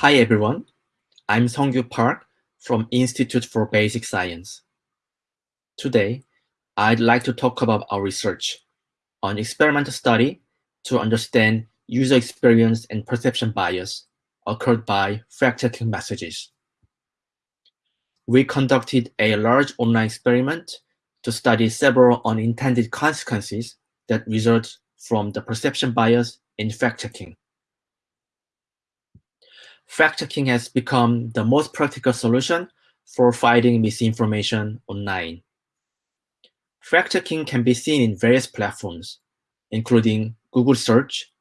Hi everyone, I'm Sungkyu Park from Institute for Basic Science. Today, I'd like to talk about our research on experimental study to understand user experience and perception bias occurred by fact-checking messages. We conducted a large online experiment to study several unintended consequences that result from the perception bias in fact-checking. Fact-checking has become the most practical solution for fighting misinformation online. Fact-checking can be seen in various platforms, including Google Search,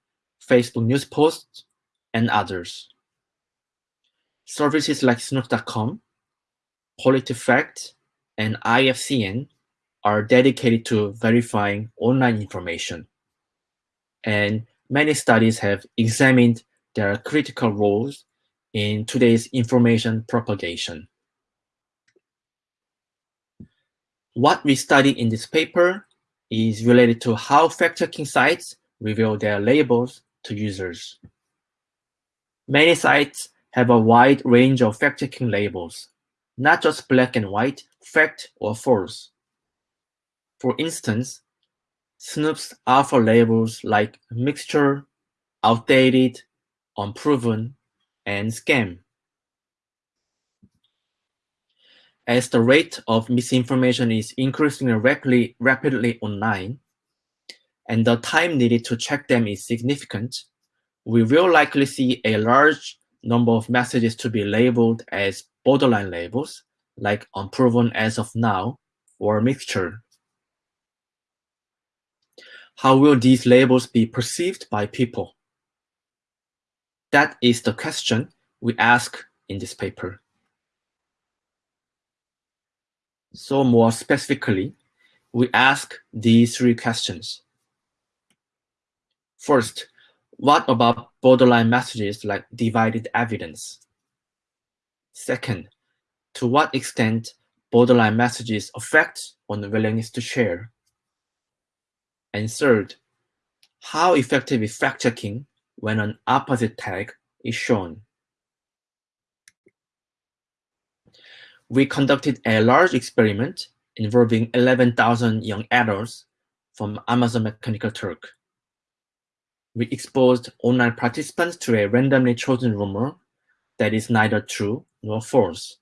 Facebook News Posts, and others. Services like Snopes.com, PolitiFact, and IFCN are dedicated to verifying online information. And many studies have examined their critical roles in today's information propagation. What we study in this paper is related to how fact-checking sites reveal their labels to users. Many sites have a wide range of fact-checking labels, not just black and white, fact or false. For instance, Snopes offer labels like mixture, outdated, unproven, and scam. As the rate of misinformation is increasing rapidly, rapidly online, and the time needed to check them is significant, we will likely see a large number of messages to be labeled as borderline labels, like unproven as of now, or mixture. How will these labels be perceived by people? That is the question we ask in this paper. So more specifically, we ask these three questions. First, what about borderline messages like divided evidence? Second, to what extent borderline messages affect on the willingness to share? And third, how effective is fact-checking when an opposite tag is shown? We conducted a large experiment involving 11,000 young adults from Amazon Mechanical Turk we exposed online participants to a randomly chosen rumor that is neither true nor false.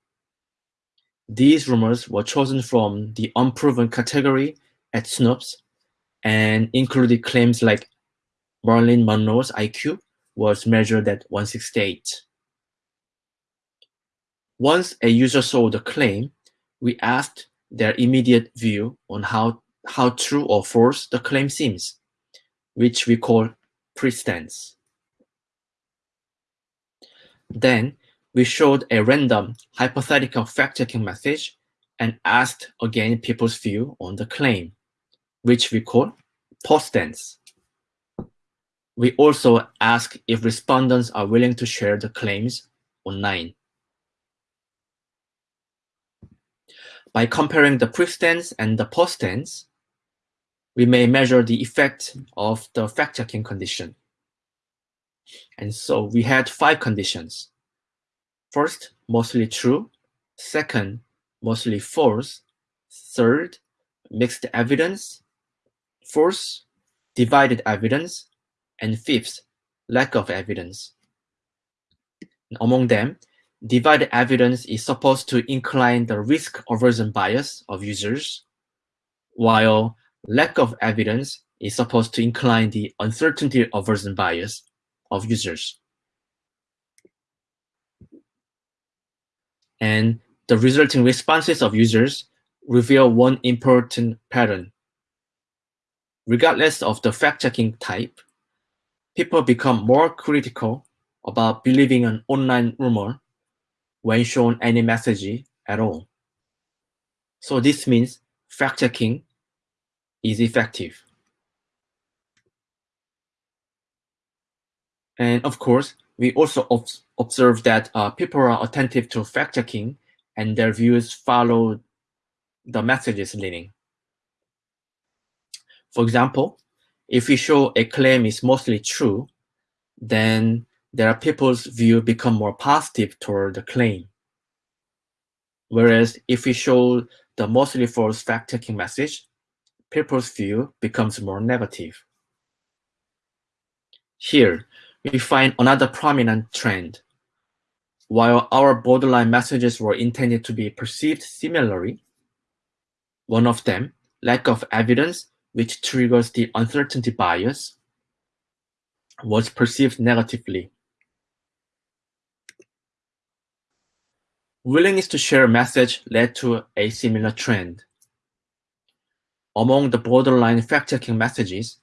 These rumors were chosen from the unproven category at Snopes and included claims like Marilyn Monroe's IQ was measured at 168. Once a user saw the claim, we asked their immediate view on how, how true or false the claim seems, which we call pre-stance. Then we showed a random hypothetical fact-checking message and asked again people's view on the claim, which we call post-stance. We also ask if respondents are willing to share the claims online. By comparing the pre-stance and the post-stance, we may measure the effect of the fact-checking condition. And so we had five conditions. First, mostly true. Second, mostly false. Third, mixed evidence. Fourth, divided evidence. And fifth, lack of evidence. Among them, divided evidence is supposed to incline the risk aversion bias of users, while lack of evidence is supposed to incline the uncertainty aversion bias of users. And the resulting responses of users reveal one important pattern. Regardless of the fact-checking type, people become more critical about believing an online rumor when shown any message at all. So this means fact-checking is effective. And of course, we also observe that uh, people are attentive to fact-checking and their views follow the messages leading. For example, if we show a claim is mostly true, then their people's view become more positive toward the claim. Whereas if we show the mostly false fact-checking message, people's view becomes more negative. Here, we find another prominent trend. While our borderline messages were intended to be perceived similarly, one of them, lack of evidence, which triggers the uncertainty bias, was perceived negatively. Willingness to share a message led to a similar trend. Among the borderline fact-checking messages,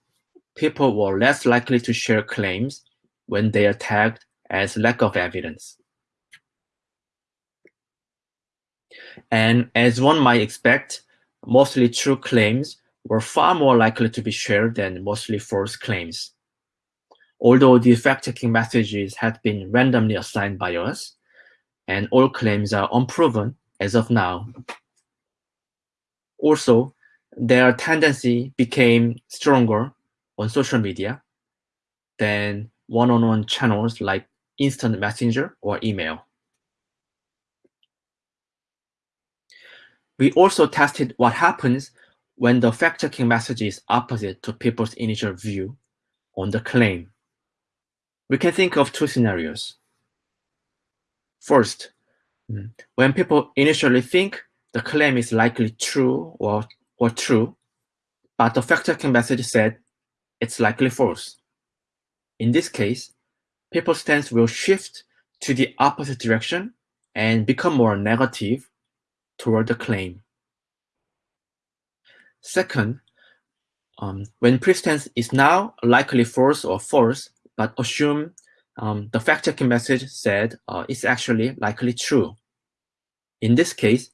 people were less likely to share claims when they are tagged as lack of evidence. And as one might expect, mostly true claims were far more likely to be shared than mostly false claims. Although the fact-checking messages had been randomly assigned by us, and all claims are unproven as of now. Also, their tendency became stronger on social media than one-on-one channels like instant messenger or email. We also tested what happens when the fact-checking message is opposite to people's initial view on the claim. We can think of two scenarios. First, hmm. when people initially think the claim is likely true or, or true, but the fact-checking message said it's likely false. In this case, people's stance will shift to the opposite direction and become more negative toward the claim. Second, um, when pre-stance is now likely false or false, but assume um, the fact-checking message said uh, it's actually likely true. In this case,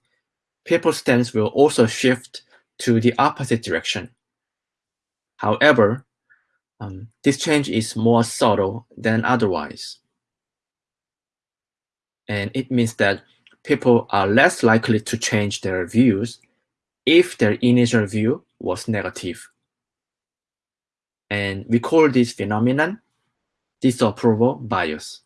people's stance will also shift to the opposite direction. However, um, this change is more subtle than otherwise. And it means that people are less likely to change their views if their initial view was negative. And we call this phenomenon disapproval bias.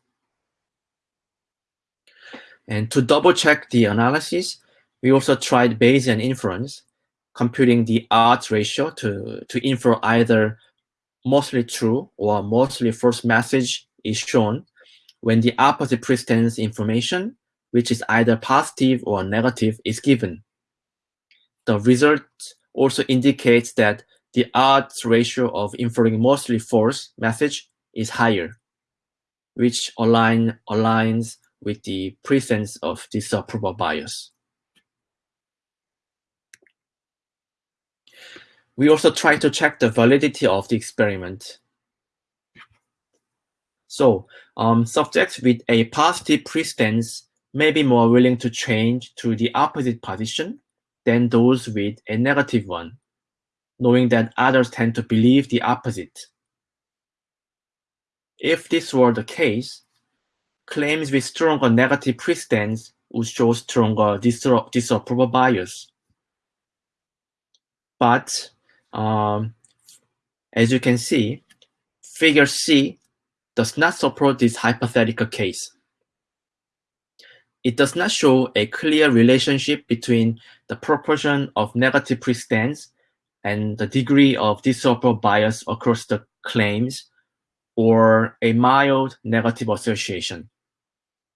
And to double check the analysis, we also tried Bayesian inference, computing the odds ratio to, to infer either mostly true or mostly false message is shown when the opposite pre-stance information, which is either positive or negative, is given. The result also indicates that the odds ratio of inferring mostly false message is higher, which align, aligns with the presence of disapproval bias. We also try to check the validity of the experiment. So um, subjects with a positive pre-stance may be more willing to change to the opposite position than those with a negative one, knowing that others tend to believe the opposite. If this were the case, claims with stronger negative pre-stance would show stronger disapproval bias. But um, as you can see, figure C does not support this hypothetical case. It does not show a clear relationship between the proportion of negative pre-stance and the degree of disapproval bias across the claims or a mild negative association.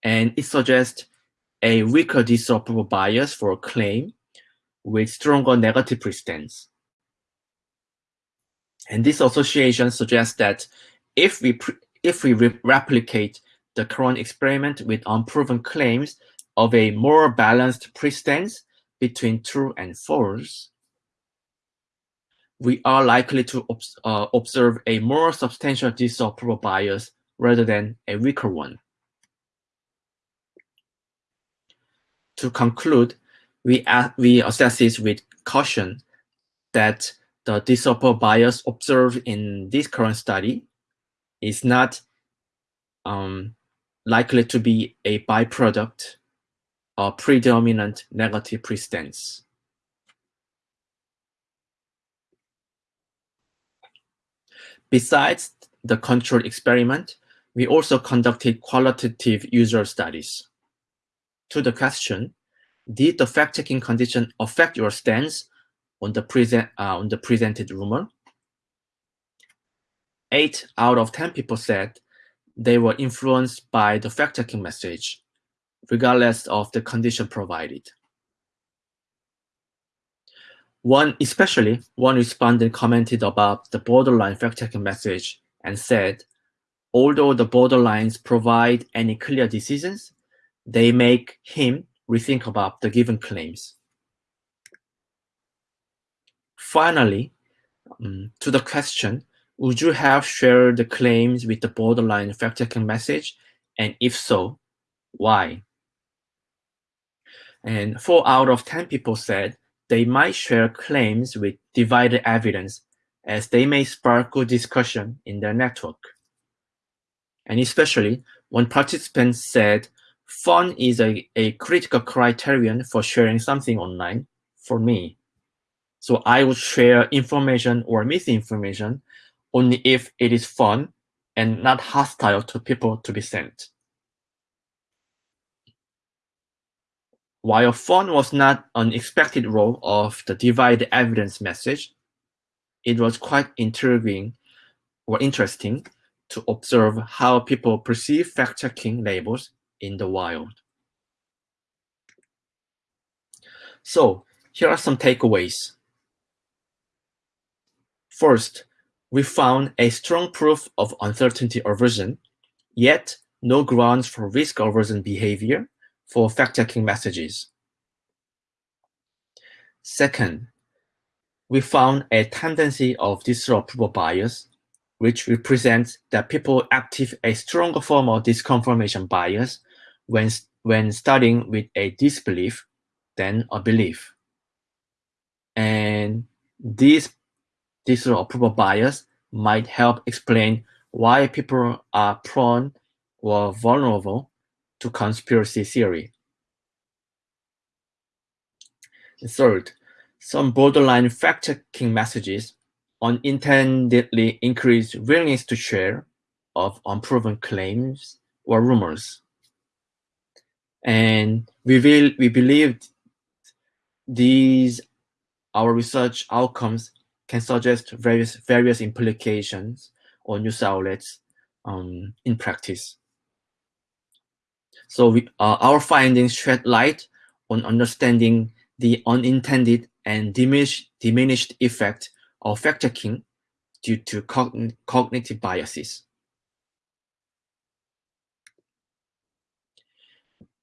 And it suggests a weaker disapproval bias for a claim with stronger negative pre-stance. And this association suggests that if we if we re replicate the current experiment with unproven claims of a more balanced pre-stance between true and false, we are likely to uh, observe a more substantial disapproval bias rather than a weaker one. To conclude, we, we assess this with caution that the disapproval bias observed in this current study is not um, likely to be a byproduct or predominant negative pre-stance. Besides the controlled experiment, we also conducted qualitative user studies. To the question, did the fact-checking condition affect your stance on the, present, uh, on the presented rumor? Eight out of 10 people said they were influenced by the fact-checking message, regardless of the condition provided. One, especially one respondent commented about the borderline fact-checking message and said, although the borderlines provide any clear decisions, they make him rethink about the given claims. Finally, um, to the question, would you have shared the claims with the borderline fact-checking message? And if so, why? And four out of 10 people said they might share claims with divided evidence as they may spark good discussion in their network. And especially when participants said fun is a, a critical criterion for sharing something online for me. So I would share information or misinformation only if it is fun and not hostile to people to be sent. While fun was not an expected role of the divide evidence message, it was quite intriguing or interesting to observe how people perceive fact-checking labels in the wild. So here are some takeaways. First, we found a strong proof of uncertainty aversion, yet no grounds for risk aversion behavior for fact-checking messages. Second, we found a tendency of disapproval bias, which represents that people active a stronger form of disconfirmation bias when, when studying with a disbelief than a belief. And this disapproval bias might help explain why people are prone or vulnerable to conspiracy theory. Third, some borderline fact-checking messages unintendedly increase willingness to share of unproven claims or rumors. And we will we believe these our research outcomes can suggest various various implications or news outlets um, in practice. So we, uh, our findings shed light on understanding the unintended and diminished, diminished effect of fact-checking due to cogn cognitive biases.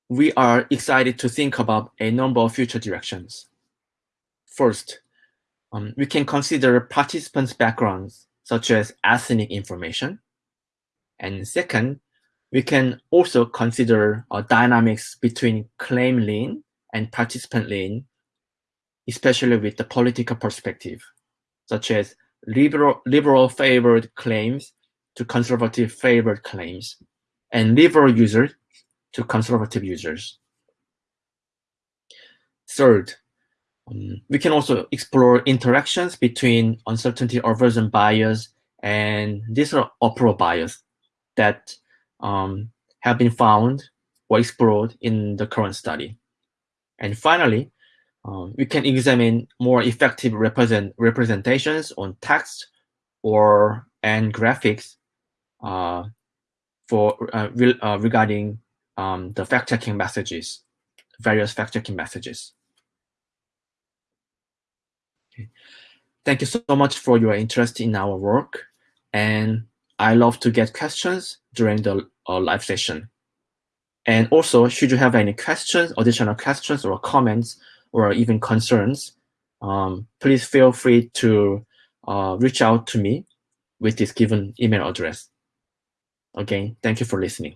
We are excited to think about a number of future directions. First, um, we can consider participants' backgrounds, such as ethnic information. And second, we can also consider uh, dynamics between claim lean and participant lean, especially with the political perspective, such as liberal, liberal favored claims to conservative favored claims, and liberal users to conservative users. Third, um, we can also explore interactions between uncertainty aversion bias and these are disapproval bias that um, have been found or explored in the current study. And finally, um, we can examine more effective represent representations on text or and graphics uh, for uh, re uh, regarding um, the fact-checking messages, various fact-checking messages. Thank you so much for your interest in our work, and I love to get questions during the uh, live session. And also, should you have any questions, additional questions or comments, or even concerns, um, please feel free to uh, reach out to me with this given email address. Again, thank you for listening.